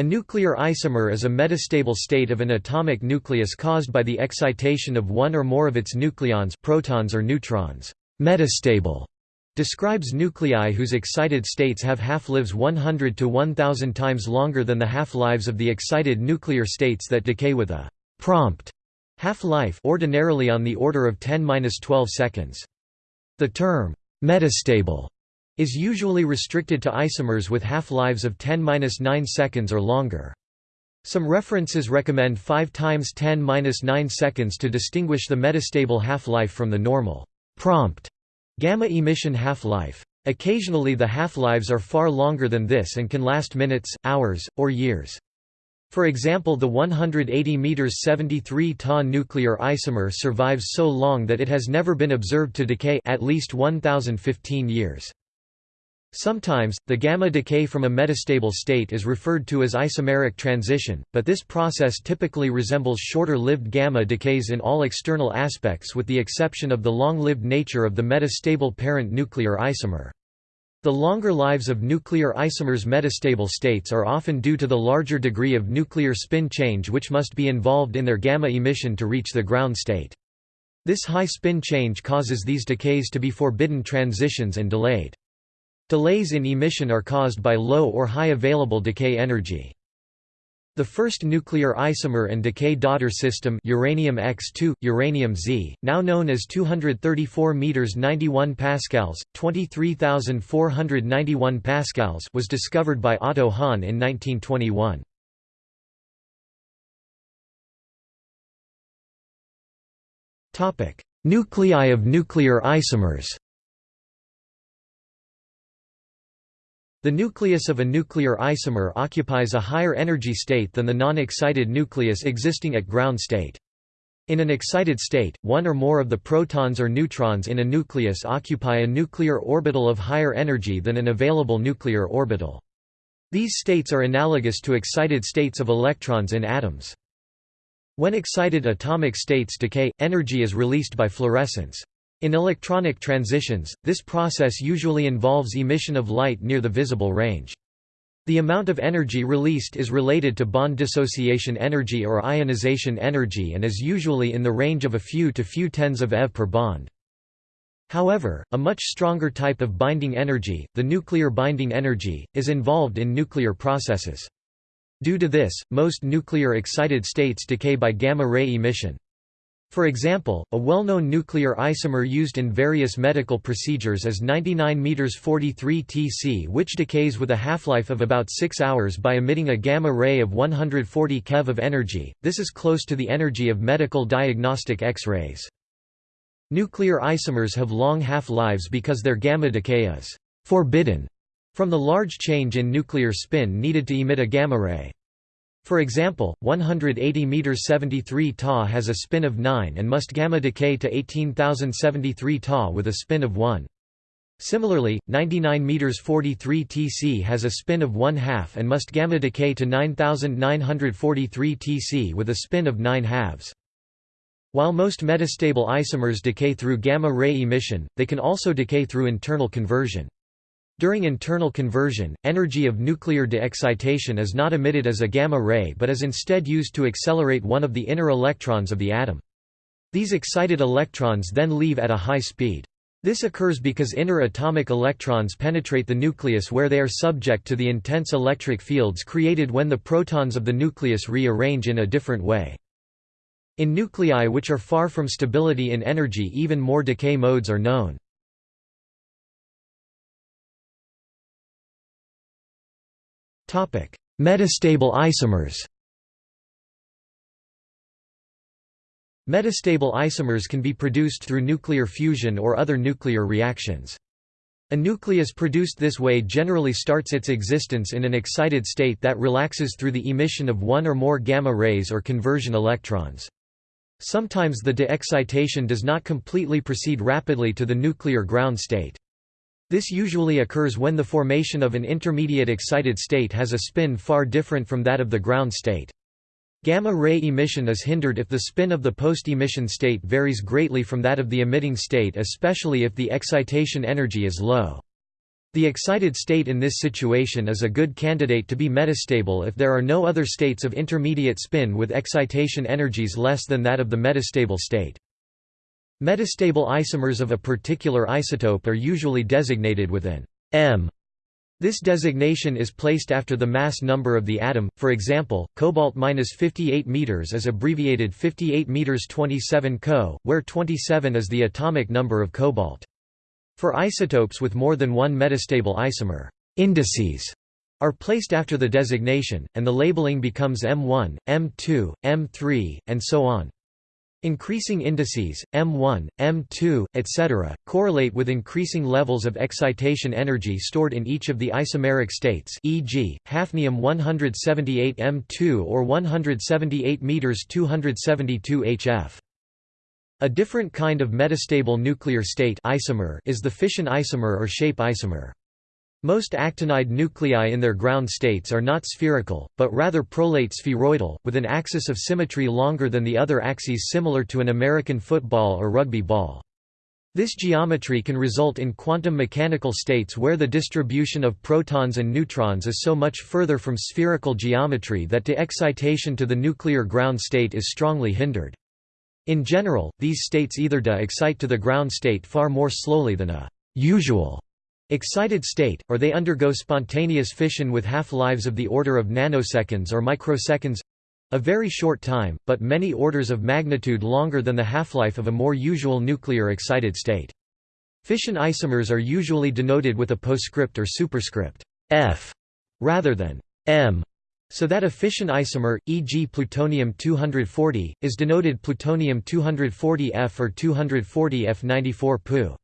A nuclear isomer is a metastable state of an atomic nucleus caused by the excitation of one or more of its nucleons protons or neutrons. Metastable describes nuclei whose excited states have half-lives 100 to 1000 times longer than the half-lives of the excited nuclear states that decay with a prompt half-life ordinarily on the order of 10-12 seconds. The term metastable is usually restricted to isomers with half-lives of 10-9 seconds or longer. Some references recommend 5 times 10-9 seconds to distinguish the metastable half-life from the normal prompt gamma emission half-life. Occasionally the half-lives are far longer than this and can last minutes, hours, or years. For example the 180 meters 73 Ta nuclear isomer survives so long that it has never been observed to decay at least 1015 years. Sometimes, the gamma decay from a metastable state is referred to as isomeric transition, but this process typically resembles shorter-lived gamma decays in all external aspects with the exception of the long-lived nature of the metastable parent nuclear isomer. The longer lives of nuclear isomers' metastable states are often due to the larger degree of nuclear spin change which must be involved in their gamma emission to reach the ground state. This high spin change causes these decays to be forbidden transitions and delayed. Delays in emission are caused by low or high available decay energy. The first nuclear isomer and decay daughter system uranium X2 uranium Z now known as 234 meters 91 pascals 23491 pascals was discovered by Otto Hahn in 1921 Topic Nuclei of nuclear isomers The nucleus of a nuclear isomer occupies a higher energy state than the non-excited nucleus existing at ground state. In an excited state, one or more of the protons or neutrons in a nucleus occupy a nuclear orbital of higher energy than an available nuclear orbital. These states are analogous to excited states of electrons in atoms. When excited atomic states decay, energy is released by fluorescence. In electronic transitions, this process usually involves emission of light near the visible range. The amount of energy released is related to bond dissociation energy or ionization energy and is usually in the range of a few to few tens of eV per bond. However, a much stronger type of binding energy, the nuclear binding energy, is involved in nuclear processes. Due to this, most nuclear excited states decay by gamma-ray emission. For example, a well-known nuclear isomer used in various medical procedures is 99 meters 43 Tc which decays with a half-life of about 6 hours by emitting a gamma ray of 140 keV of energy. This is close to the energy of medical diagnostic X-rays. Nuclear isomers have long half-lives because their gamma decay is forbidden from the large change in nuclear spin needed to emit a gamma ray. For example, 180 meters 73 Ta has a spin of 9 and must gamma decay to 18073 Ta with a spin of 1. Similarly, 99 meters 43 Tc has a spin of 1 half and must gamma decay to 9943 Tc with a spin of 9 halves. While most metastable isomers decay through gamma ray emission, they can also decay through internal conversion. During internal conversion, energy of nuclear de-excitation is not emitted as a gamma ray but is instead used to accelerate one of the inner electrons of the atom. These excited electrons then leave at a high speed. This occurs because inner atomic electrons penetrate the nucleus where they are subject to the intense electric fields created when the protons of the nucleus rearrange in a different way. In nuclei which are far from stability in energy even more decay modes are known. Metastable isomers Metastable isomers can be produced through nuclear fusion or other nuclear reactions. A nucleus produced this way generally starts its existence in an excited state that relaxes through the emission of one or more gamma rays or conversion electrons. Sometimes the de-excitation does not completely proceed rapidly to the nuclear ground state. This usually occurs when the formation of an intermediate excited state has a spin far different from that of the ground state. Gamma-ray emission is hindered if the spin of the post-emission state varies greatly from that of the emitting state especially if the excitation energy is low. The excited state in this situation is a good candidate to be metastable if there are no other states of intermediate spin with excitation energies less than that of the metastable state. Metastable isomers of a particular isotope are usually designated with an M. This designation is placed after the mass number of the atom, for example, cobalt-58 meters is abbreviated 58 meters 27 Co, where 27 is the atomic number of cobalt. For isotopes with more than one metastable isomer, indices are placed after the designation, and the labeling becomes M1, M2, M3, and so on. Increasing indices, M1, M2, etc., correlate with increasing levels of excitation energy stored in each of the isomeric states e.g., hafnium 178 M2 or 178 m 272 HF. A different kind of metastable nuclear state isomer is the fission isomer or shape isomer. Most actinide nuclei in their ground states are not spherical, but rather prolate spheroidal, with an axis of symmetry longer than the other axes similar to an American football or rugby ball. This geometry can result in quantum mechanical states where the distribution of protons and neutrons is so much further from spherical geometry that de-excitation to the nuclear ground state is strongly hindered. In general, these states either de-excite to the ground state far more slowly than a usual excited state, or they undergo spontaneous fission with half-lives of the order of nanoseconds or microseconds—a very short time, but many orders of magnitude longer than the half-life of a more usual nuclear excited state. Fission isomers are usually denoted with a postscript or superscript f rather than m so that a fission isomer, e.g. plutonium-240, is denoted plutonium-240F or 240F94 Pu.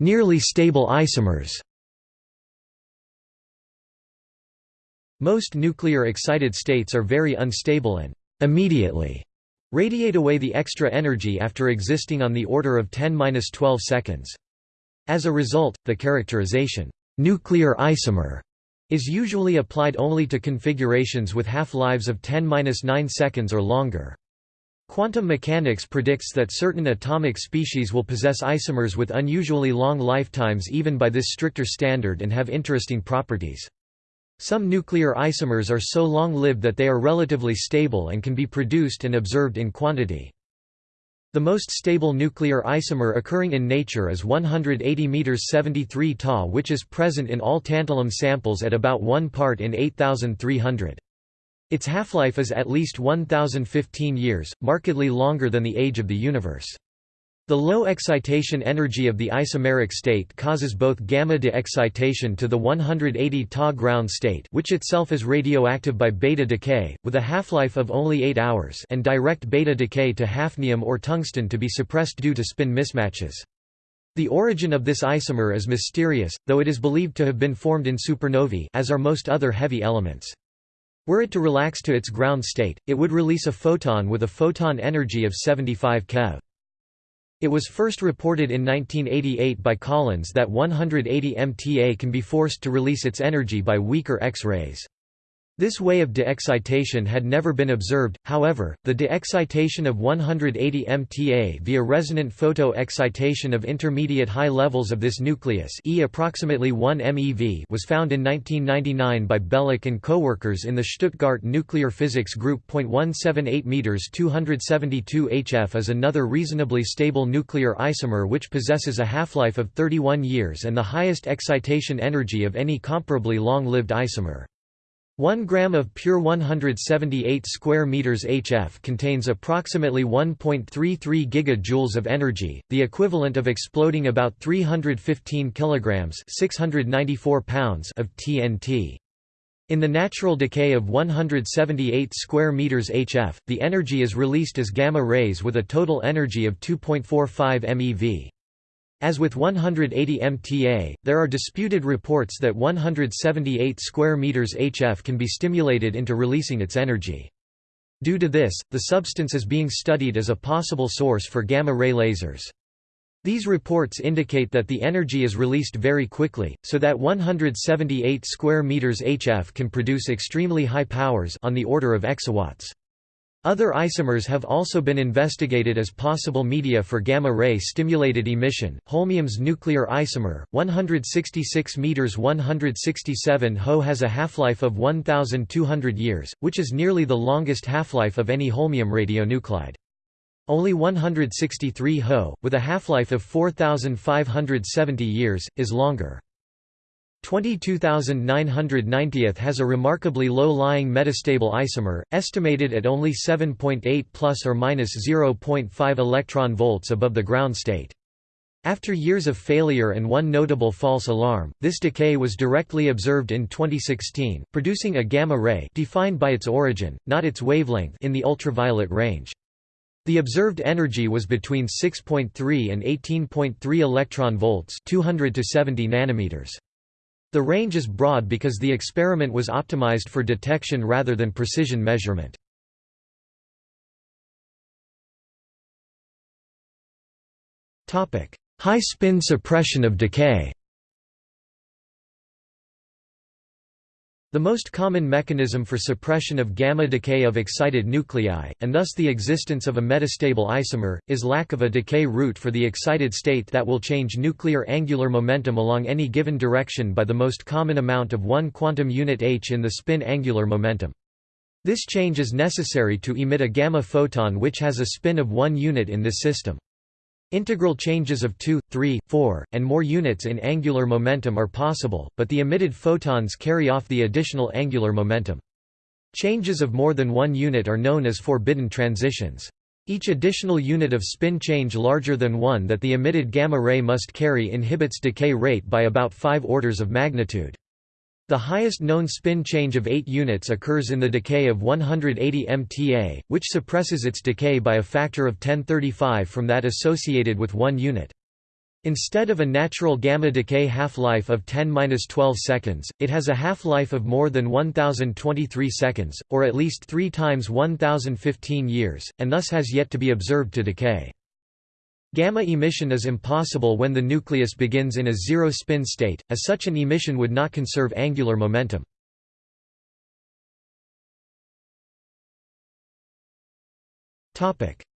Nearly stable isomers Most nuclear excited states are very unstable and immediately radiate away the extra energy after existing on the order of 10-12 seconds. As a result, the characterization, nuclear isomer, is usually applied only to configurations with half-lives of 10-9 seconds or longer. Quantum mechanics predicts that certain atomic species will possess isomers with unusually long lifetimes even by this stricter standard and have interesting properties. Some nuclear isomers are so long-lived that they are relatively stable and can be produced and observed in quantity. The most stable nuclear isomer occurring in nature is 180 m 73 Ta which is present in all tantalum samples at about 1 part in 8300. Its half-life is at least 1015 years, markedly longer than the age of the universe. The low excitation energy of the isomeric state causes both gamma de-excitation to the 180 Ta ground state which itself is radioactive by beta decay, with a half-life of only 8 hours and direct beta decay to hafnium or tungsten to be suppressed due to spin mismatches. The origin of this isomer is mysterious, though it is believed to have been formed in supernovae as are most other heavy elements. Were it to relax to its ground state, it would release a photon with a photon energy of 75 keV. It was first reported in 1988 by Collins that 180 MTA can be forced to release its energy by weaker X-rays. This way of de-excitation had never been observed, however, the de-excitation of 180 MTA via resonant photo-excitation of intermediate high levels of this nucleus e approximately 1 MeV was found in 1999 by Belic and co-workers in the Stuttgart Nuclear Physics Group. 0.178 meters 272 HF is another reasonably stable nuclear isomer which possesses a half-life of 31 years and the highest excitation energy of any comparably long-lived isomer. 1 gram of pure 178 square meters HF contains approximately 1.33 gigajoules of energy, the equivalent of exploding about 315 kilograms, 694 pounds of TNT. In the natural decay of 178 square meters HF, the energy is released as gamma rays with a total energy of 2.45 MeV. As with 180 MTA, there are disputed reports that 178 square meters HF can be stimulated into releasing its energy. Due to this, the substance is being studied as a possible source for gamma-ray lasers. These reports indicate that the energy is released very quickly, so that 178 square meters HF can produce extremely high powers on the order of exawatts. Other isomers have also been investigated as possible media for gamma-ray stimulated emission. Holmium's nuclear isomer, 166 meters 167 Ho has a half-life of 1200 years, which is nearly the longest half-life of any holmium radionuclide. Only 163 Ho, with a half-life of 4570 years, is longer. 22990th has a remarkably low-lying metastable isomer, estimated at only 7.8 plus or minus 0.5 electron volts above the ground state. After years of failure and one notable false alarm, this decay was directly observed in 2016, producing a gamma ray defined by its origin, not its wavelength in the ultraviolet range. The observed energy was between 6.3 and 18.3 electron volts, 200 to 70 nanometers. The range is broad because the experiment was optimized for detection rather than precision measurement. High spin suppression of decay The most common mechanism for suppression of gamma decay of excited nuclei, and thus the existence of a metastable isomer, is lack of a decay route for the excited state that will change nuclear angular momentum along any given direction by the most common amount of 1 quantum unit h in the spin angular momentum. This change is necessary to emit a gamma photon which has a spin of 1 unit in this system. Integral changes of 2, 3, 4, and more units in angular momentum are possible, but the emitted photons carry off the additional angular momentum. Changes of more than one unit are known as forbidden transitions. Each additional unit of spin change larger than one that the emitted gamma ray must carry inhibits decay rate by about 5 orders of magnitude. The highest known spin change of 8 units occurs in the decay of 180 MTA, which suppresses its decay by a factor of 1035 from that associated with 1 unit. Instead of a natural gamma decay half-life of 10-12 seconds, it has a half-life of more than 1023 seconds, or at least 3 times 1015 years, and thus has yet to be observed to decay. Gamma emission is impossible when the nucleus begins in a zero-spin state, as such an emission would not conserve angular momentum.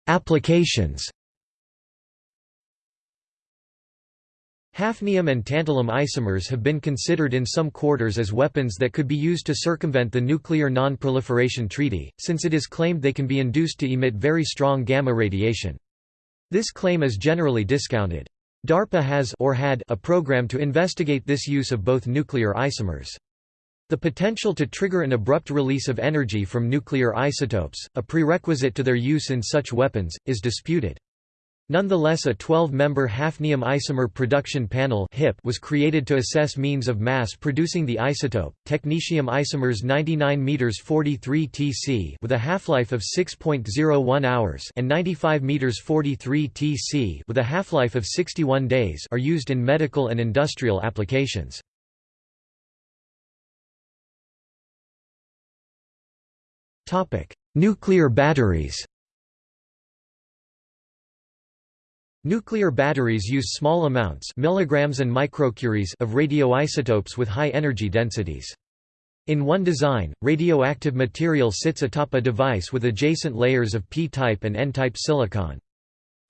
Applications Hafnium and tantalum isomers have been considered in some quarters as weapons that could be used to circumvent the Nuclear Non-Proliferation Treaty, since it is claimed they can be induced to emit very strong gamma radiation. This claim is generally discounted. DARPA has or had a program to investigate this use of both nuclear isomers. The potential to trigger an abrupt release of energy from nuclear isotopes, a prerequisite to their use in such weapons, is disputed. Nonetheless a 12-member hafnium isomer production panel was created to assess means of mass producing the isotope, technetium isomers 99 m 43 Tc with a half-life of 6.01 hours and 95 m 43 Tc with a half-life of 61 days are used in medical and industrial applications. Nuclear batteries Nuclear batteries use small amounts milligrams and microcuries of radioisotopes with high energy densities. In one design, radioactive material sits atop a device with adjacent layers of p-type and n-type silicon.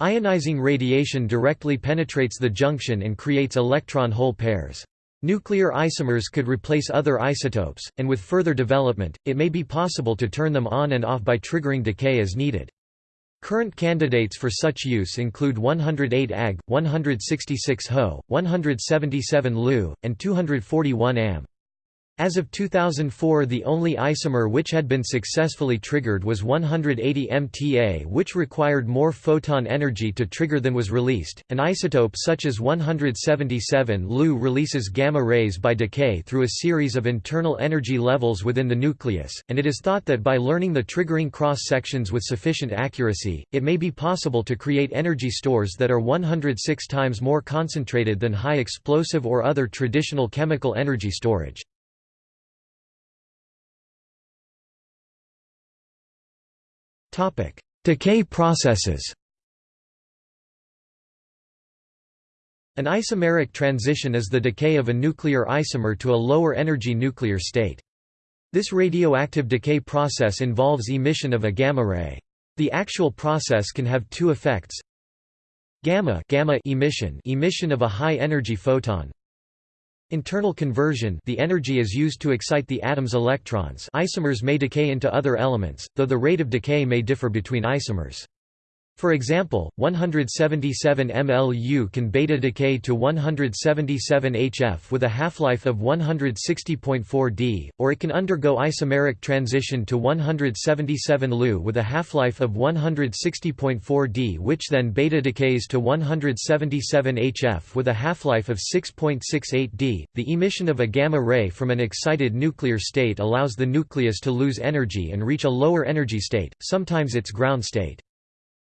Ionizing radiation directly penetrates the junction and creates electron-hole pairs. Nuclear isomers could replace other isotopes, and with further development, it may be possible to turn them on and off by triggering decay as needed. Current candidates for such use include 108 Ag, 166 Ho, 177 Lu, and 241 Am. As of 2004 the only isomer which had been successfully triggered was 180 MTA which required more photon energy to trigger than was released. An isotope such as 177 Lu releases gamma rays by decay through a series of internal energy levels within the nucleus, and it is thought that by learning the triggering cross-sections with sufficient accuracy, it may be possible to create energy stores that are 106 times more concentrated than high explosive or other traditional chemical energy storage. Topic: Decay processes. An isomeric transition is the decay of a nuclear isomer to a lower energy nuclear state. This radioactive decay process involves emission of a gamma ray. The actual process can have two effects. Gamma, gamma emission, emission of a high-energy photon. Internal conversion the energy is used to excite the atom's electrons isomers may decay into other elements, though the rate of decay may differ between isomers. For example, 177 mLu can beta decay to 177 HF with a half-life of 160.4 d, or it can undergo isomeric transition to 177 Lu with a half-life of 160.4 d which then beta decays to 177 HF with a half-life of 6.68 d. The emission of a gamma ray from an excited nuclear state allows the nucleus to lose energy and reach a lower energy state, sometimes its ground state.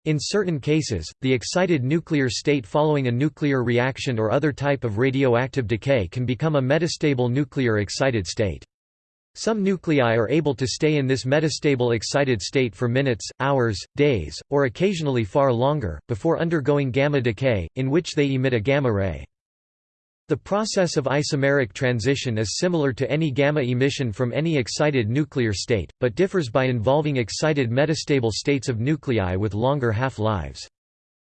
In certain cases, the excited nuclear state following a nuclear reaction or other type of radioactive decay can become a metastable nuclear excited state. Some nuclei are able to stay in this metastable excited state for minutes, hours, days, or occasionally far longer, before undergoing gamma decay, in which they emit a gamma ray. The process of isomeric transition is similar to any gamma emission from any excited nuclear state, but differs by involving excited metastable states of nuclei with longer half-lives.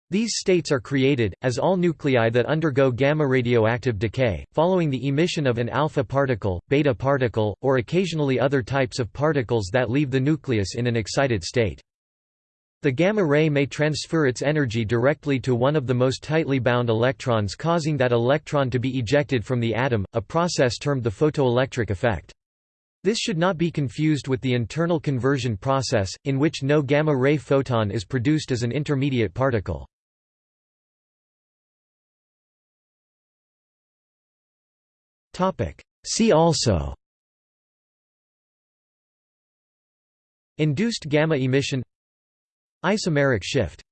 These states are created, as all nuclei that undergo gamma radioactive decay, following the emission of an alpha particle, beta particle, or occasionally other types of particles that leave the nucleus in an excited state. The gamma ray may transfer its energy directly to one of the most tightly bound electrons causing that electron to be ejected from the atom, a process termed the photoelectric effect. This should not be confused with the internal conversion process, in which no gamma-ray photon is produced as an intermediate particle. See also Induced gamma emission Isomeric shift